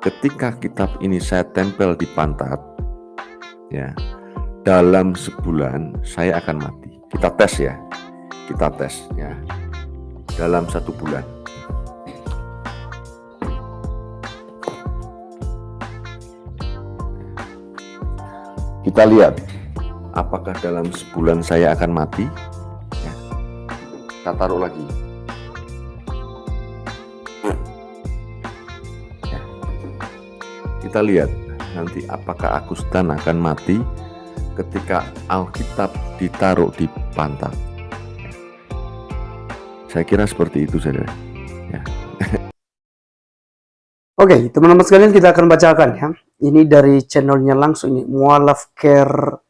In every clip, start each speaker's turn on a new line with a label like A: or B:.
A: ketika kitab ini saya tempel di pantat, ya, dalam sebulan saya akan mati. Kita tes ya, kita tes ya, dalam satu bulan. Kita lihat apakah dalam sebulan saya akan mati. Ya. Kita taruh lagi. Kita lihat nanti apakah Agustan akan mati ketika Alkitab ditaruh di pantat. Saya kira seperti itu saja. Ya.
B: Oke, teman-teman sekalian kita akan bacakan ya. Ini dari channelnya langsung ini, Mualaf Care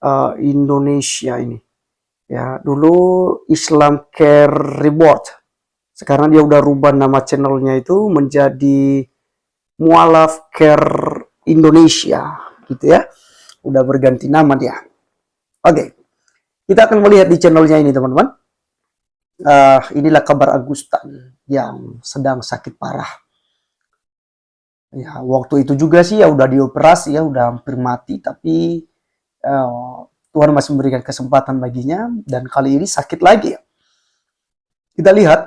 B: uh, Indonesia ini. Ya, dulu Islam Care Reward. Sekarang dia udah rubah nama channelnya itu menjadi Mualaf Care Indonesia, gitu ya. Udah berganti nama dia. Oke, kita akan melihat di channelnya ini teman-teman. Uh, inilah kabar Agustan yang sedang sakit parah ya waktu itu juga sih ya udah dioperasi ya udah hampir mati tapi uh, Tuhan masih memberikan kesempatan baginya dan kali ini sakit lagi. Kita lihat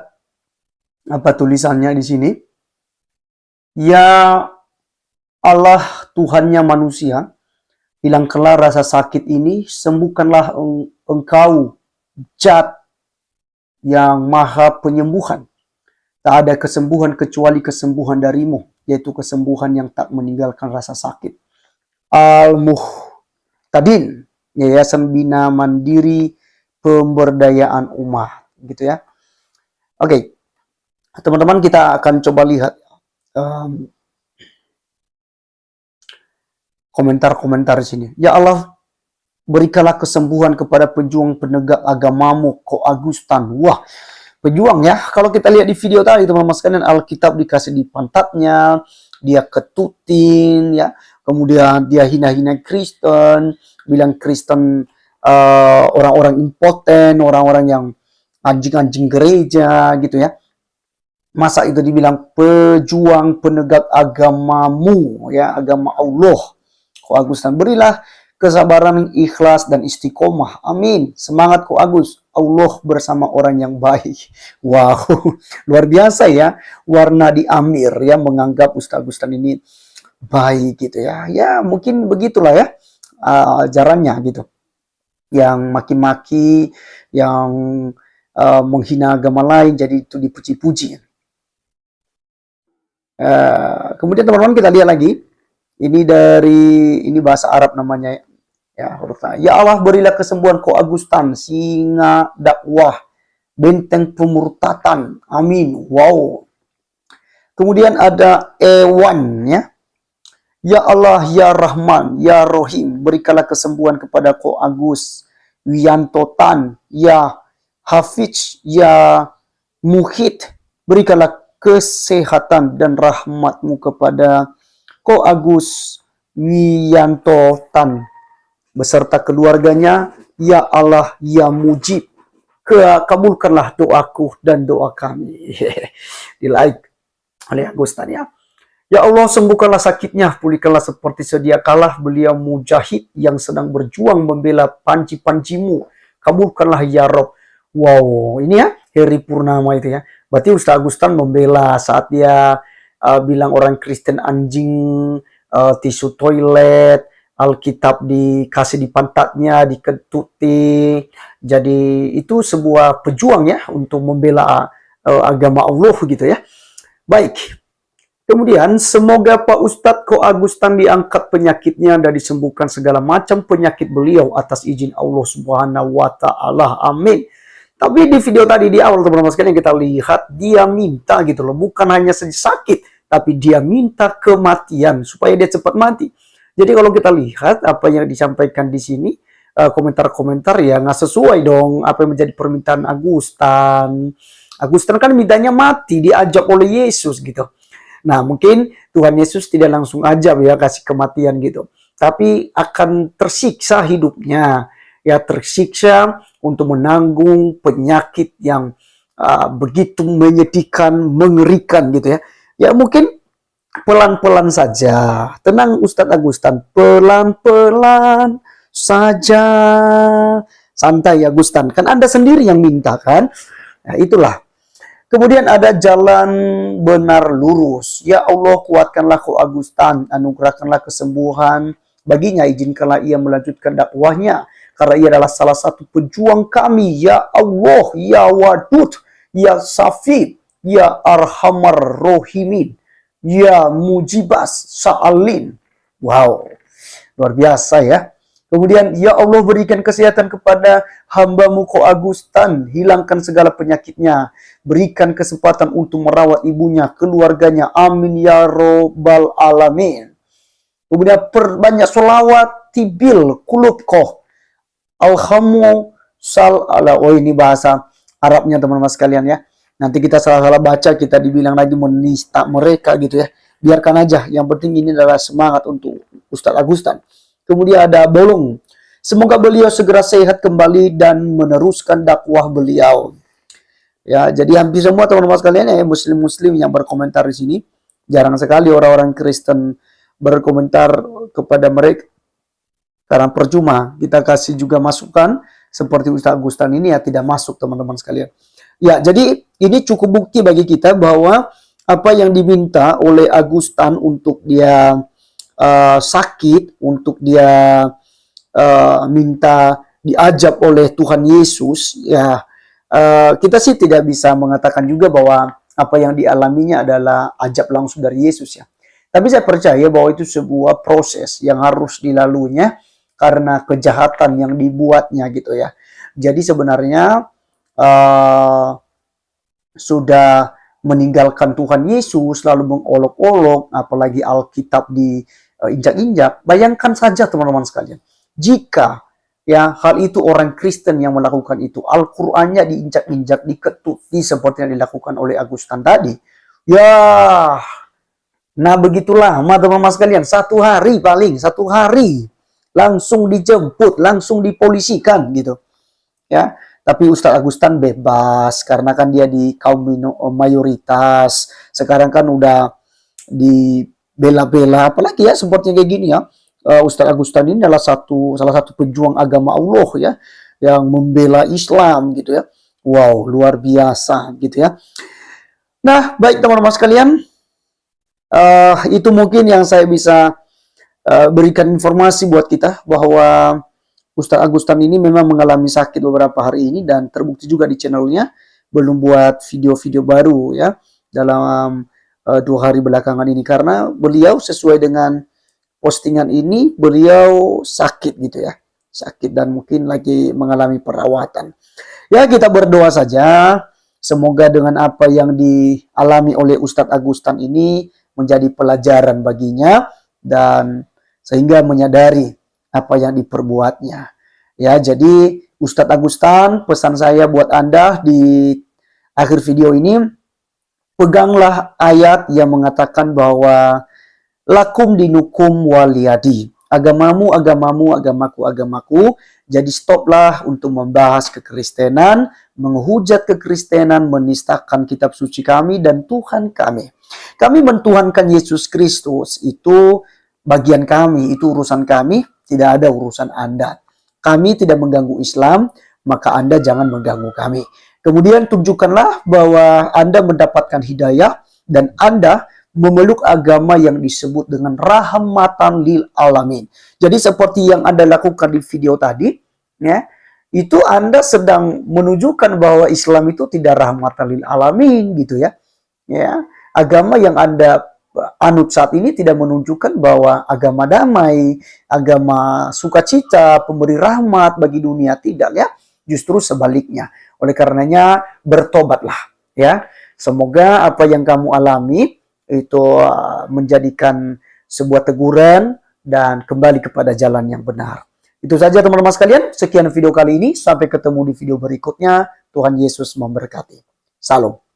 B: apa tulisannya di sini. Ya Allah Tuhannya manusia, hilangkanlah rasa sakit ini, sembuhkanlah engkau jat yang maha penyembuhan. Tak ada kesembuhan kecuali kesembuhan darimu yaitu kesembuhan yang tak meninggalkan rasa sakit. Al-Muhtadin, Yayasan Bina Mandiri Pemberdayaan Umat, gitu ya. Oke, okay. teman-teman kita akan coba lihat um, komentar-komentar di sini. Ya Allah, berikanlah kesembuhan kepada pejuang penegak agamamu, Ko Agustan. Wah, pejuang ya. Kalau kita lihat di video tadi teman-teman sekalian Alkitab dikasih di pantatnya, dia ketutin ya. Kemudian dia hina-hina Kristen, bilang Kristen uh, orang-orang uh, impoten, orang-orang yang anjing-anjing gereja gitu ya. Masa itu dibilang pejuang penegak agamamu ya, agama Allah. Kok Agustan berilah kesabaran ikhlas dan istiqomah. Amin. Semangat kok Agus. Allah bersama orang yang baik. Wow, luar biasa ya. Warna di Amir ya menganggap Ustaz Agustan ini baik gitu ya. Ya mungkin begitulah ya uh, ajarannya gitu. Yang maki-maki, yang uh, menghina agama lain jadi itu dipuji-puji. Uh, kemudian teman-teman kita lihat lagi. Ini dari ini bahasa Arab namanya Ya, huruf Ya Allah berilah kesembuhan ko Agustan, singa dakwah, benteng pemurtatan. Amin. Wow. Kemudian ada Ewan ya. Ya Allah, Ya Rahman, Ya Rohim, berikanlah kesembuhan kepada ko Agus, Wianto Tan, Ya Hafiz, Ya Muhid, berikanlah kesehatan dan rahmatmu kepada ko Agus Wianto Tan beserta keluarganya, Ya Allah, Ya Mujib, kabulkanlah doaku dan doa kami. Di like oleh Agustan ya. Ya Allah, sembuhkanlah sakitnya, pulihkanlah seperti sedia kalah beliau mujahid yang sedang berjuang membela panci-pancimu. Kabulkanlah ya Rob. Wow, ini ya Heri Purnama itu ya. Berarti Ustaz Agustan membela saat dia uh, bilang orang Kristen anjing, uh, tisu toilet, Alkitab dikasih di pantatnya, diketuti. Jadi itu sebuah pejuang ya untuk membela uh, agama Allah gitu ya. Baik. Kemudian semoga Pak Ustadz Ko Agustan diangkat penyakitnya dan disembuhkan segala macam penyakit beliau atas izin Allah Subhanahu wa taala. Amin. Tapi di video tadi di awal teman-teman sekalian kita lihat dia minta gitu loh, bukan hanya sakit, tapi dia minta kematian supaya dia cepat mati. Jadi kalau kita lihat apa yang disampaikan di sini, eh, komentar-komentar ya nggak sesuai dong apa yang menjadi permintaan Agustan. Agustan kan mintanya mati, diajak oleh Yesus gitu. Nah mungkin Tuhan Yesus tidak langsung ajak ya kasih kematian gitu. Tapi akan tersiksa hidupnya. Ya tersiksa untuk menanggung penyakit yang uh, begitu menyedihkan, mengerikan gitu ya. Ya mungkin pelan-pelan saja. Tenang Ustadz Agustan, pelan-pelan saja. Santai Agustan, kan Anda sendiri yang minta kan? Nah, itulah. Kemudian ada jalan benar lurus. Ya Allah, kuatkanlah Ko Agustan, anugerahkanlah kesembuhan baginya, izinkanlah ia melanjutkan dakwahnya karena ia adalah salah satu pejuang kami. Ya Allah, ya Wadud, ya Safid, ya Arhamar Rohimin, ya Mujibas Sa'alin. Wow, luar biasa ya. Kemudian, Ya Allah berikan kesehatan kepada hambamu Ko Agustan, hilangkan segala penyakitnya, berikan kesempatan untuk merawat ibunya, keluarganya, amin ya robbal alamin. Kemudian perbanyak solawat tibil kulub alhamu sal ala, oh ini bahasa Arabnya teman-teman sekalian ya. Nanti kita salah-salah baca, kita dibilang lagi menista mereka gitu ya. Biarkan aja, yang penting ini adalah semangat untuk Ustadz Agustan. Kemudian ada bolong. Semoga beliau segera sehat kembali dan meneruskan dakwah beliau. Ya, jadi hampir semua teman-teman sekalian ya muslim-muslim yang berkomentar di sini jarang sekali orang-orang Kristen berkomentar kepada mereka karena percuma kita kasih juga masukan seperti Ustaz Agustan ini ya tidak masuk teman-teman sekalian. Ya, jadi ini cukup bukti bagi kita bahwa apa yang diminta oleh Agustan untuk dia uh, sakit, untuk dia uh, minta diajak oleh Tuhan Yesus, ya uh, kita sih tidak bisa mengatakan juga bahwa apa yang dialaminya adalah ajab langsung dari Yesus ya. Tapi saya percaya bahwa itu sebuah proses yang harus dilaluinya karena kejahatan yang dibuatnya gitu ya. Jadi sebenarnya uh, sudah meninggalkan Tuhan Yesus lalu mengolok-olok apalagi Alkitab di uh, bayangkan saja teman-teman sekalian, jika ya hal itu orang Kristen yang melakukan itu, Al-Qur'annya diinjak-injak, diketuti seperti yang dilakukan oleh Agustan tadi, ya nah begitulah teman-teman sekalian, satu hari paling, satu hari langsung dijemput, langsung dipolisikan gitu. Ya, tapi Ustadz Agustan bebas karena kan dia di kaum mayoritas. Sekarang kan udah di bela-bela apalagi ya seperti kayak gini ya uh, Ustadz Agustan ini adalah satu salah satu pejuang agama Allah ya yang membela Islam gitu ya wow luar biasa gitu ya nah baik teman-teman sekalian uh, itu mungkin yang saya bisa uh, berikan informasi buat kita bahwa Ustadz Agustan ini memang mengalami sakit beberapa hari ini dan terbukti juga di channelnya. Belum buat video-video baru ya dalam uh, dua hari belakangan ini. Karena beliau sesuai dengan postingan ini beliau sakit gitu ya. Sakit dan mungkin lagi mengalami perawatan. Ya kita berdoa saja. Semoga dengan apa yang dialami oleh Ustadz Agustan ini menjadi pelajaran baginya dan sehingga menyadari apa yang diperbuatnya ya jadi Ustadz Agustan pesan saya buat anda di akhir video ini peganglah ayat yang mengatakan bahwa lakum dinukum waliyadi. Agamamu, agamamu, agamaku, agamaku. Jadi stoplah untuk membahas kekristenan, menghujat kekristenan, menistakan kitab suci kami dan Tuhan kami. Kami mentuhankan Yesus Kristus, itu bagian kami, itu urusan kami, tidak ada urusan Anda. Kami tidak mengganggu Islam, maka Anda jangan mengganggu kami. Kemudian tunjukkanlah bahwa Anda mendapatkan hidayah dan Anda memeluk agama yang disebut dengan rahmatan lil alamin. Jadi seperti yang Anda lakukan di video tadi, ya, itu Anda sedang menunjukkan bahwa Islam itu tidak rahmatan lil alamin gitu ya. Ya, agama yang Anda anut saat ini tidak menunjukkan bahwa agama damai, agama sukacita, pemberi rahmat bagi dunia tidak ya. Justru sebaliknya. Oleh karenanya bertobatlah ya. Semoga apa yang kamu alami itu uh, menjadikan sebuah teguran dan kembali kepada jalan yang benar. Itu saja teman-teman sekalian, sekian video kali ini, sampai ketemu di video berikutnya. Tuhan Yesus memberkati. Salam.